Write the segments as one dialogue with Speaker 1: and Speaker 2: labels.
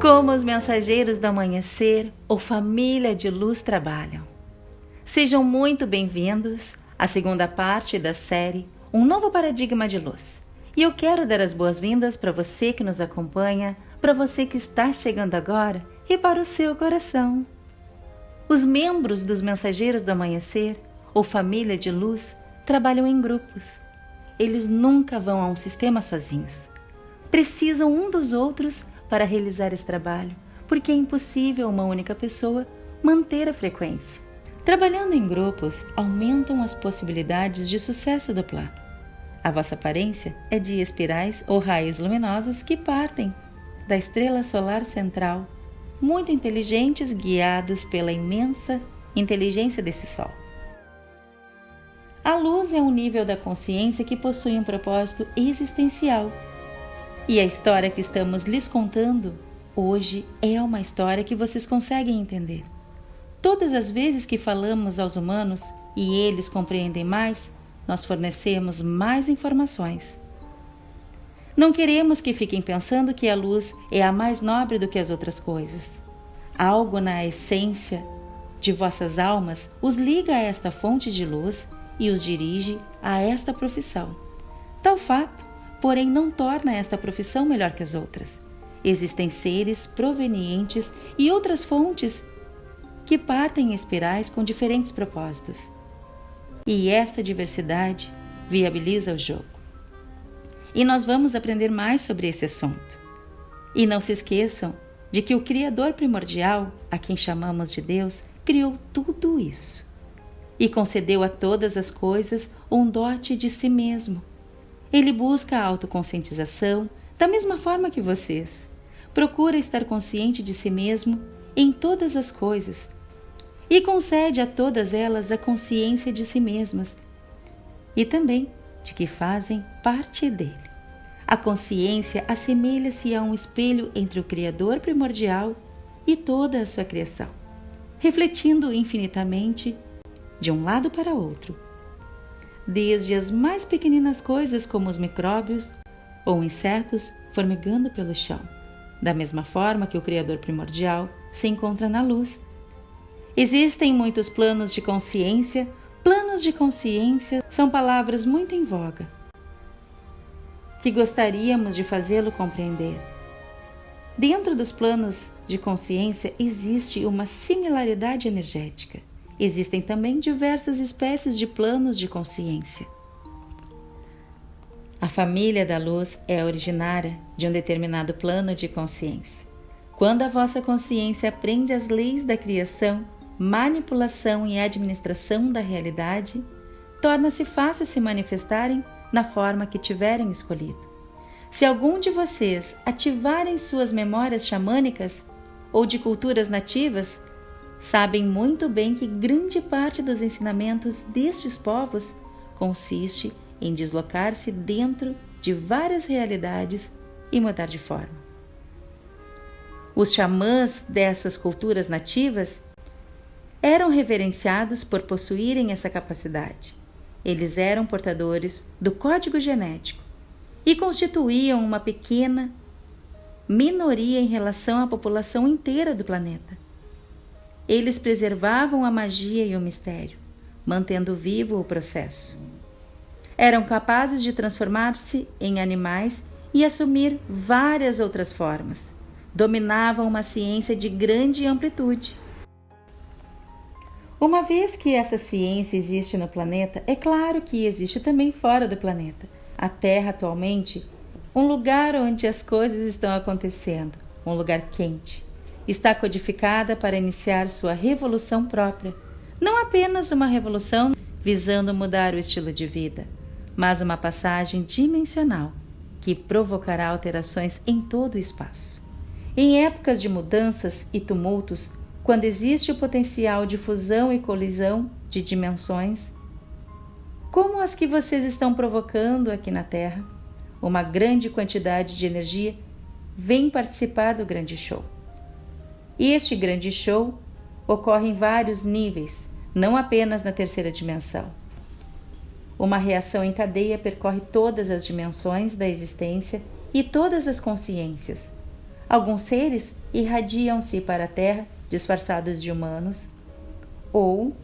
Speaker 1: Como os mensageiros do amanhecer ou família de luz trabalham. Sejam muito bem-vindos à segunda parte da série Um Novo Paradigma de Luz. E eu quero dar as boas-vindas para você que nos acompanha, para você que está chegando agora e para o seu coração. Os membros dos Mensageiros do Amanhecer ou família de luz trabalham em grupos. Eles nunca vão a um sistema sozinhos. Precisam um dos outros para realizar esse trabalho, porque é impossível uma única pessoa manter a frequência. Trabalhando em grupos, aumentam as possibilidades de sucesso do plano. A vossa aparência é de espirais ou raios luminosos que partem da estrela solar central, muito inteligentes, guiados pela imensa inteligência desse Sol. A luz é um nível da consciência que possui um propósito existencial e a história que estamos lhes contando hoje é uma história que vocês conseguem entender. Todas as vezes que falamos aos humanos e eles compreendem mais, nós fornecemos mais informações. Não queremos que fiquem pensando que a luz é a mais nobre do que as outras coisas. Algo na essência de vossas almas os liga a esta fonte de luz e os dirige a esta profissão. Tal fato porém não torna esta profissão melhor que as outras. Existem seres provenientes e outras fontes que partem em espirais com diferentes propósitos. E esta diversidade viabiliza o jogo. E nós vamos aprender mais sobre esse assunto. E não se esqueçam de que o Criador primordial, a quem chamamos de Deus, criou tudo isso e concedeu a todas as coisas um dote de si mesmo ele busca a autoconscientização da mesma forma que vocês. Procura estar consciente de si mesmo em todas as coisas e concede a todas elas a consciência de si mesmas e também de que fazem parte dele. A consciência assemelha-se a um espelho entre o Criador primordial e toda a sua criação, refletindo infinitamente de um lado para outro desde as mais pequeninas coisas como os micróbios ou insetos formigando pelo chão, da mesma forma que o Criador primordial se encontra na luz. Existem muitos planos de consciência. Planos de consciência são palavras muito em voga, que gostaríamos de fazê-lo compreender. Dentro dos planos de consciência existe uma similaridade energética. Existem também diversas espécies de planos de consciência. A família da luz é originária de um determinado plano de consciência. Quando a vossa consciência aprende as leis da criação, manipulação e administração da realidade, torna-se fácil se manifestarem na forma que tiverem escolhido. Se algum de vocês ativarem suas memórias xamânicas ou de culturas nativas, sabem muito bem que grande parte dos ensinamentos destes povos consiste em deslocar-se dentro de várias realidades e mudar de forma. Os xamãs dessas culturas nativas eram reverenciados por possuírem essa capacidade. Eles eram portadores do código genético e constituíam uma pequena minoria em relação à população inteira do planeta. Eles preservavam a magia e o mistério, mantendo vivo o processo. Eram capazes de transformar-se em animais e assumir várias outras formas. Dominavam uma ciência de grande amplitude. Uma vez que essa ciência existe no planeta, é claro que existe também fora do planeta. A Terra atualmente, um lugar onde as coisas estão acontecendo, um lugar quente está codificada para iniciar sua revolução própria. Não apenas uma revolução visando mudar o estilo de vida, mas uma passagem dimensional que provocará alterações em todo o espaço. Em épocas de mudanças e tumultos, quando existe o potencial de fusão e colisão de dimensões, como as que vocês estão provocando aqui na Terra, uma grande quantidade de energia vem participar do grande show. Este grande show ocorre em vários níveis, não apenas na terceira dimensão. Uma reação em cadeia percorre todas as dimensões da existência e todas as consciências. Alguns seres irradiam-se para a Terra disfarçados de humanos, ou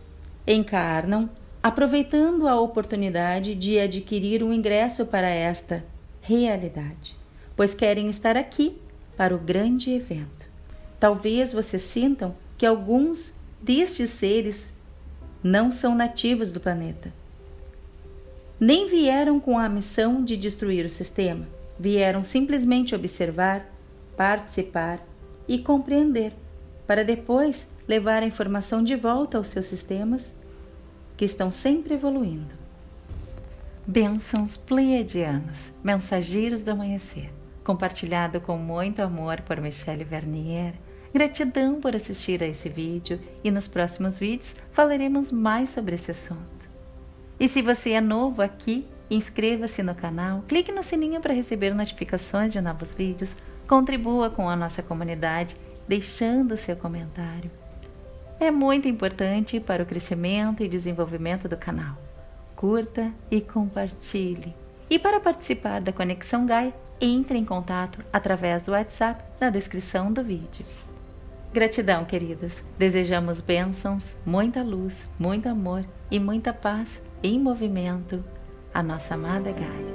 Speaker 1: encarnam aproveitando a oportunidade de adquirir um ingresso para esta realidade, pois querem estar aqui para o grande evento. Talvez vocês sintam que alguns destes seres não são nativos do planeta. Nem vieram com a missão de destruir o sistema, vieram simplesmente observar, participar e compreender, para depois levar a informação de volta aos seus sistemas que estão sempre evoluindo. Bênçãos pleiadianos, mensageiros do amanhecer, compartilhado com muito amor por Michelle Vernier. Gratidão por assistir a esse vídeo e nos próximos vídeos falaremos mais sobre esse assunto. E se você é novo aqui, inscreva-se no canal, clique no sininho para receber notificações de novos vídeos, contribua com a nossa comunidade deixando seu comentário é muito importante para o crescimento e desenvolvimento do canal. Curta e compartilhe. E para participar da Conexão Gai, entre em contato através do WhatsApp na descrição do vídeo. Gratidão, queridas. Desejamos bênçãos, muita luz, muito amor e muita paz em movimento. A nossa amada Gaia.